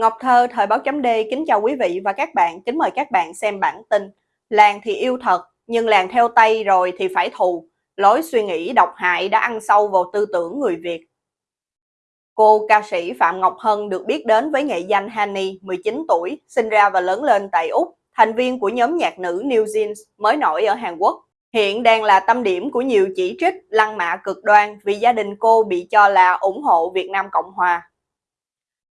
Ngọc Thơ, Thời báo chấm D kính chào quý vị và các bạn, kính mời các bạn xem bản tin Làng thì yêu thật, nhưng làng theo tay rồi thì phải thù Lối suy nghĩ độc hại đã ăn sâu vào tư tưởng người Việt Cô ca sĩ Phạm Ngọc Hân được biết đến với nghệ danh Hani, 19 tuổi, sinh ra và lớn lên tại Úc, thành viên của nhóm nhạc nữ New Jeans mới nổi ở Hàn Quốc. Hiện đang là tâm điểm của nhiều chỉ trích, lăng mạ cực đoan vì gia đình cô bị cho là ủng hộ Việt Nam Cộng Hòa.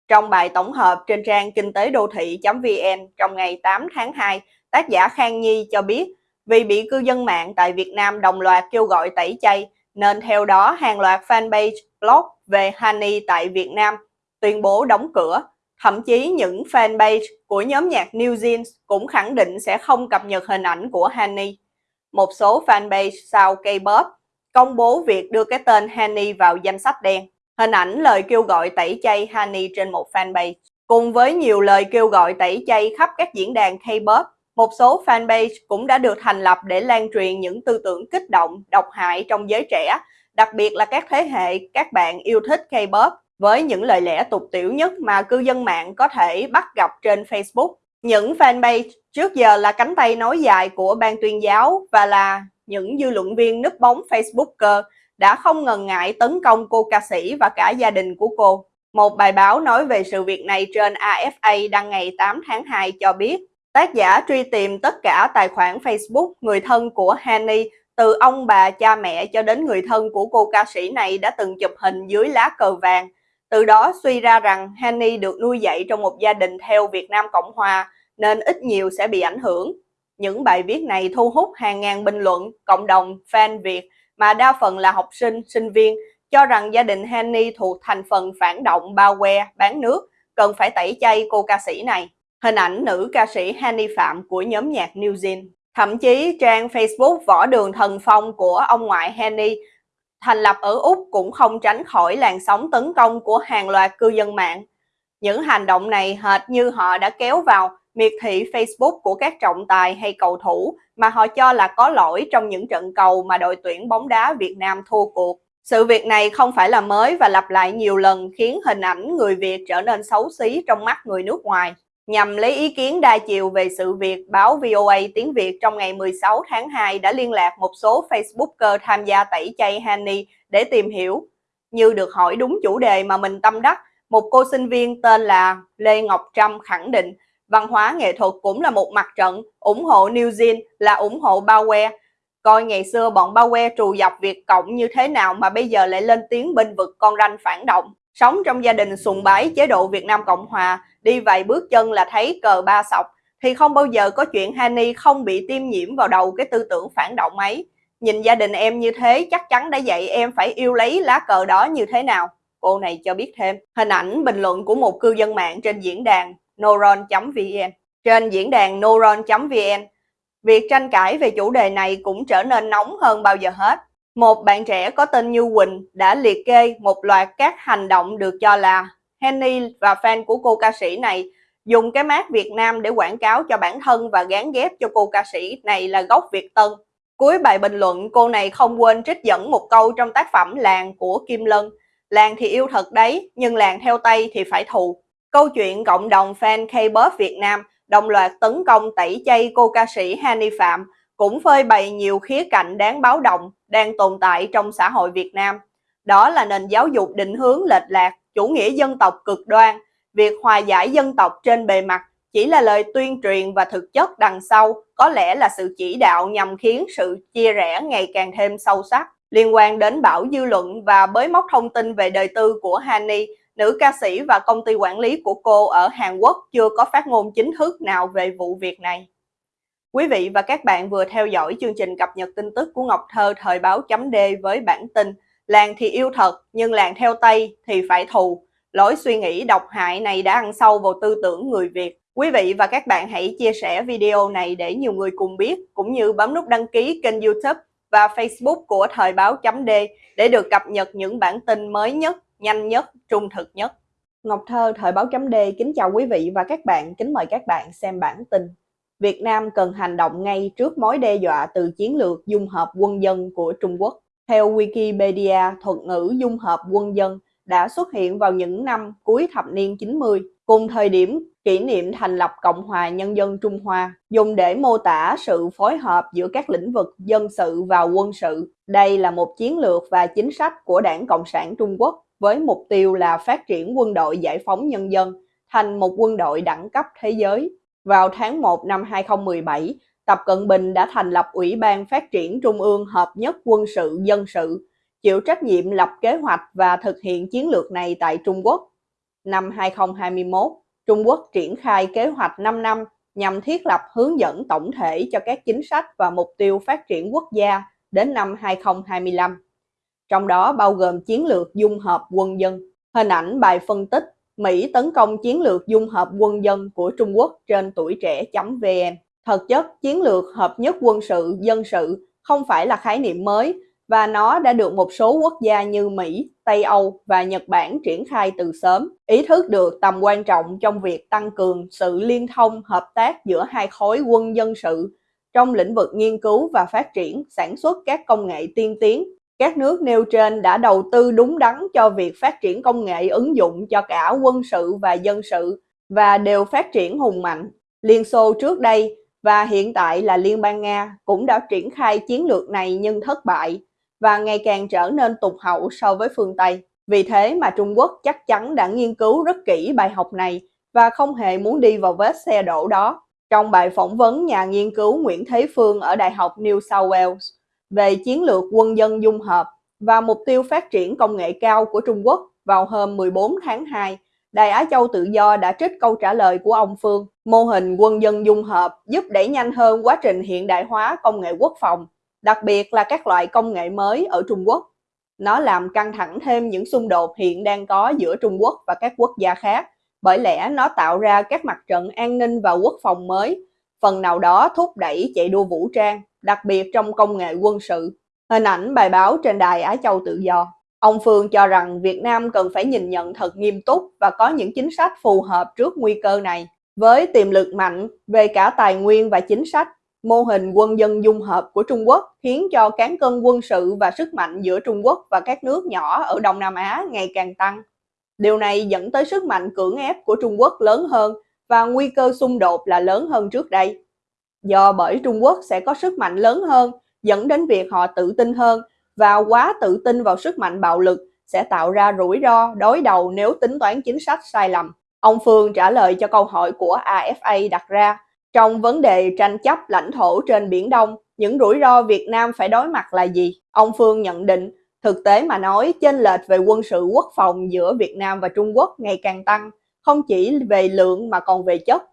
Trong bài tổng hợp trên trang kinh tế đô thị.vn trong ngày 8 tháng 2, tác giả Khang Nhi cho biết vì bị cư dân mạng tại Việt Nam đồng loạt kêu gọi tẩy chay, nên theo đó hàng loạt fanpage blog về Honey tại Việt Nam tuyên bố đóng cửa. Thậm chí những fanpage của nhóm nhạc New Jeans cũng khẳng định sẽ không cập nhật hình ảnh của Honey. Một số fanpage sau K-pop công bố việc đưa cái tên Honey vào danh sách đen. Hình ảnh lời kêu gọi tẩy chay Hani trên một fanpage. Cùng với nhiều lời kêu gọi tẩy chay khắp các diễn đàn K-pop, một số fanpage cũng đã được thành lập để lan truyền những tư tưởng kích động, độc hại trong giới trẻ, đặc biệt là các thế hệ các bạn yêu thích K-pop với những lời lẽ tục tiểu nhất mà cư dân mạng có thể bắt gặp trên Facebook. Những fanpage trước giờ là cánh tay nối dài của ban tuyên giáo và là những dư luận viên núp bóng Facebooker đã không ngần ngại tấn công cô ca sĩ và cả gia đình của cô. Một bài báo nói về sự việc này trên AFA đăng ngày 8 tháng 2 cho biết, tác giả truy tìm tất cả tài khoản Facebook người thân của Hanny từ ông bà cha mẹ cho đến người thân của cô ca sĩ này đã từng chụp hình dưới lá cờ vàng. Từ đó suy ra rằng Hanny được nuôi dạy trong một gia đình theo Việt Nam Cộng Hòa nên ít nhiều sẽ bị ảnh hưởng. Những bài viết này thu hút hàng ngàn bình luận, cộng đồng, fan Việt mà đa phần là học sinh, sinh viên, cho rằng gia đình Henny thuộc thành phần phản động bao que, bán nước, cần phải tẩy chay cô ca sĩ này. Hình ảnh nữ ca sĩ Henny Phạm của nhóm nhạc New Zealand. Thậm chí trang Facebook Võ Đường Thần Phong của ông ngoại Henny thành lập ở Úc cũng không tránh khỏi làn sóng tấn công của hàng loạt cư dân mạng. Những hành động này hệt như họ đã kéo vào miệt thị Facebook của các trọng tài hay cầu thủ mà họ cho là có lỗi trong những trận cầu mà đội tuyển bóng đá Việt Nam thua cuộc. Sự việc này không phải là mới và lặp lại nhiều lần khiến hình ảnh người Việt trở nên xấu xí trong mắt người nước ngoài. Nhằm lấy ý kiến đa chiều về sự việc, báo VOA tiếng Việt trong ngày 16 tháng 2 đã liên lạc một số Facebooker tham gia tẩy chay Hani để tìm hiểu. Như được hỏi đúng chủ đề mà mình tâm đắc, một cô sinh viên tên là Lê Ngọc Trâm khẳng định Văn hóa nghệ thuật cũng là một mặt trận, ủng hộ New Zealand là ủng hộ bao que. Coi ngày xưa bọn bao que trù dọc Việt Cộng như thế nào mà bây giờ lại lên tiếng bên vực con ranh phản động. Sống trong gia đình sùng bái chế độ Việt Nam Cộng Hòa, đi vài bước chân là thấy cờ ba sọc, thì không bao giờ có chuyện Hani không bị tiêm nhiễm vào đầu cái tư tưởng phản động ấy. Nhìn gia đình em như thế chắc chắn đã dạy em phải yêu lấy lá cờ đó như thế nào. Cô này cho biết thêm, hình ảnh bình luận của một cư dân mạng trên diễn đàn neuron.vn. Trên diễn đàn neuron.vn, việc tranh cãi về chủ đề này cũng trở nên nóng hơn bao giờ hết. Một bạn trẻ có tên Như Quỳnh đã liệt kê một loạt các hành động được cho là Henny và fan của cô ca sĩ này dùng cái mát Việt Nam để quảng cáo cho bản thân và gán ghép cho cô ca sĩ này là gốc Việt Tân. Cuối bài bình luận, cô này không quên trích dẫn một câu trong tác phẩm Làng của Kim Lân. Làng thì yêu thật đấy, nhưng làng theo tay thì phải thù. Câu chuyện cộng đồng fan K-pop Việt Nam đồng loạt tấn công tẩy chay cô ca sĩ Hani Phạm cũng phơi bày nhiều khía cạnh đáng báo động đang tồn tại trong xã hội Việt Nam. Đó là nền giáo dục định hướng lệch lạc, chủ nghĩa dân tộc cực đoan, việc hòa giải dân tộc trên bề mặt chỉ là lời tuyên truyền và thực chất đằng sau có lẽ là sự chỉ đạo nhằm khiến sự chia rẽ ngày càng thêm sâu sắc. Liên quan đến bão dư luận và bới móc thông tin về đời tư của Hani nữ ca sĩ và công ty quản lý của cô ở Hàn Quốc chưa có phát ngôn chính thức nào về vụ việc này. Quý vị và các bạn vừa theo dõi chương trình cập nhật tin tức của Ngọc Thơ thời báo chấm D với bản tin Làng thì yêu thật nhưng làng theo Tây thì phải thù. Lối suy nghĩ độc hại này đã ăn sâu vào tư tưởng người Việt. Quý vị và các bạn hãy chia sẻ video này để nhiều người cùng biết, cũng như bấm nút đăng ký kênh youtube và facebook của Thời báo chấm D để được cập nhật những bản tin mới nhất nhanh nhất, trung thực nhất. Ngọc Thơ, Thời báo chấm D kính chào quý vị và các bạn, kính mời các bạn xem bản tin. Việt Nam cần hành động ngay trước mối đe dọa từ chiến lược dung hợp quân dân của Trung Quốc. Theo Wikipedia, thuật ngữ dung hợp quân dân đã xuất hiện vào những năm cuối thập niên 90 cùng thời điểm kỷ niệm thành lập Cộng hòa Nhân dân Trung Hoa, dùng để mô tả sự phối hợp giữa các lĩnh vực dân sự và quân sự. Đây là một chiến lược và chính sách của Đảng Cộng sản Trung Quốc với mục tiêu là phát triển quân đội giải phóng nhân dân thành một quân đội đẳng cấp thế giới. Vào tháng 1 năm 2017, Tập Cận Bình đã thành lập Ủy ban Phát triển Trung ương Hợp nhất Quân sự Dân sự, chịu trách nhiệm lập kế hoạch và thực hiện chiến lược này tại Trung Quốc. Năm 2021, Trung Quốc triển khai kế hoạch 5 năm nhằm thiết lập hướng dẫn tổng thể cho các chính sách và mục tiêu phát triển quốc gia đến năm 2025. Trong đó bao gồm chiến lược dung hợp quân dân. Hình ảnh bài phân tích Mỹ tấn công chiến lược dung hợp quân dân của Trung Quốc trên tuổi trẻ.vn. Thực chất, chiến lược hợp nhất quân sự, dân sự không phải là khái niệm mới và nó đã được một số quốc gia như Mỹ, Tây Âu và Nhật Bản triển khai từ sớm, ý thức được tầm quan trọng trong việc tăng cường sự liên thông hợp tác giữa hai khối quân dân sự trong lĩnh vực nghiên cứu và phát triển, sản xuất các công nghệ tiên tiến. Các nước nêu trên đã đầu tư đúng đắn cho việc phát triển công nghệ ứng dụng cho cả quân sự và dân sự và đều phát triển hùng mạnh. Liên Xô trước đây và hiện tại là Liên bang Nga cũng đã triển khai chiến lược này nhưng thất bại và ngày càng trở nên tụt hậu so với phương Tây. Vì thế mà Trung Quốc chắc chắn đã nghiên cứu rất kỹ bài học này và không hề muốn đi vào vết xe đổ đó. Trong bài phỏng vấn nhà nghiên cứu Nguyễn Thế Phương ở Đại học New South Wales về chiến lược quân dân dung hợp và mục tiêu phát triển công nghệ cao của Trung Quốc vào hôm 14 tháng 2, Đài Á Châu Tự Do đã trích câu trả lời của ông Phương. Mô hình quân dân dung hợp giúp đẩy nhanh hơn quá trình hiện đại hóa công nghệ quốc phòng đặc biệt là các loại công nghệ mới ở Trung Quốc. Nó làm căng thẳng thêm những xung đột hiện đang có giữa Trung Quốc và các quốc gia khác, bởi lẽ nó tạo ra các mặt trận an ninh và quốc phòng mới, phần nào đó thúc đẩy chạy đua vũ trang, đặc biệt trong công nghệ quân sự. Hình ảnh bài báo trên đài Á Châu Tự Do. Ông Phương cho rằng Việt Nam cần phải nhìn nhận thật nghiêm túc và có những chính sách phù hợp trước nguy cơ này. Với tiềm lực mạnh về cả tài nguyên và chính sách, Mô hình quân dân dung hợp của Trung Quốc khiến cho cán cân quân sự và sức mạnh giữa Trung Quốc và các nước nhỏ ở Đông Nam Á ngày càng tăng. Điều này dẫn tới sức mạnh cưỡng ép của Trung Quốc lớn hơn và nguy cơ xung đột là lớn hơn trước đây. Do bởi Trung Quốc sẽ có sức mạnh lớn hơn, dẫn đến việc họ tự tin hơn và quá tự tin vào sức mạnh bạo lực sẽ tạo ra rủi ro đối đầu nếu tính toán chính sách sai lầm. Ông Phương trả lời cho câu hỏi của AFA đặt ra trong vấn đề tranh chấp lãnh thổ trên Biển Đông, những rủi ro Việt Nam phải đối mặt là gì? Ông Phương nhận định, thực tế mà nói, chênh lệch về quân sự quốc phòng giữa Việt Nam và Trung Quốc ngày càng tăng, không chỉ về lượng mà còn về chất.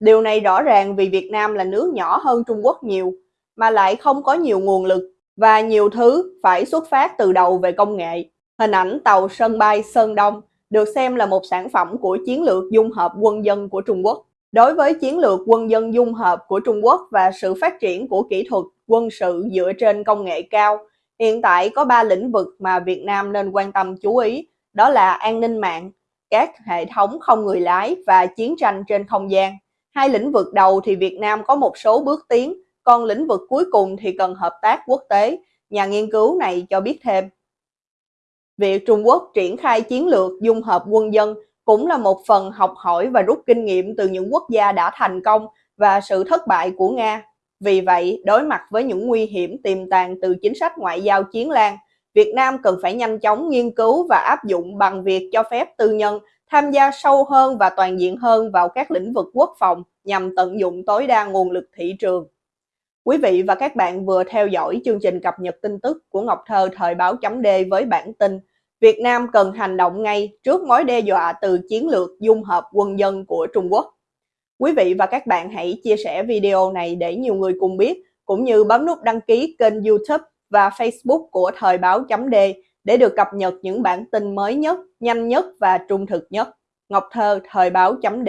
Điều này rõ ràng vì Việt Nam là nước nhỏ hơn Trung Quốc nhiều, mà lại không có nhiều nguồn lực và nhiều thứ phải xuất phát từ đầu về công nghệ. Hình ảnh tàu sân bay Sơn Đông được xem là một sản phẩm của chiến lược dung hợp quân dân của Trung Quốc. Đối với chiến lược quân dân dung hợp của Trung Quốc và sự phát triển của kỹ thuật quân sự dựa trên công nghệ cao, hiện tại có 3 lĩnh vực mà Việt Nam nên quan tâm chú ý, đó là an ninh mạng, các hệ thống không người lái và chiến tranh trên không gian. Hai lĩnh vực đầu thì Việt Nam có một số bước tiến, còn lĩnh vực cuối cùng thì cần hợp tác quốc tế, nhà nghiên cứu này cho biết thêm. Việc Trung Quốc triển khai chiến lược dung hợp quân dân cũng là một phần học hỏi và rút kinh nghiệm từ những quốc gia đã thành công và sự thất bại của Nga. Vì vậy, đối mặt với những nguy hiểm tiềm tàng từ chính sách ngoại giao chiến lan, Việt Nam cần phải nhanh chóng nghiên cứu và áp dụng bằng việc cho phép tư nhân tham gia sâu hơn và toàn diện hơn vào các lĩnh vực quốc phòng nhằm tận dụng tối đa nguồn lực thị trường. Quý vị và các bạn vừa theo dõi chương trình cập nhật tin tức của Ngọc Thơ thời báo chấm D với bản tin Việt Nam cần hành động ngay trước mối đe dọa từ chiến lược dung hợp quân dân của Trung Quốc. Quý vị và các bạn hãy chia sẻ video này để nhiều người cùng biết, cũng như bấm nút đăng ký kênh YouTube và Facebook của Thời báo chấm D để được cập nhật những bản tin mới nhất, nhanh nhất và trung thực nhất. Ngọc Thơ, Thời báo chấm D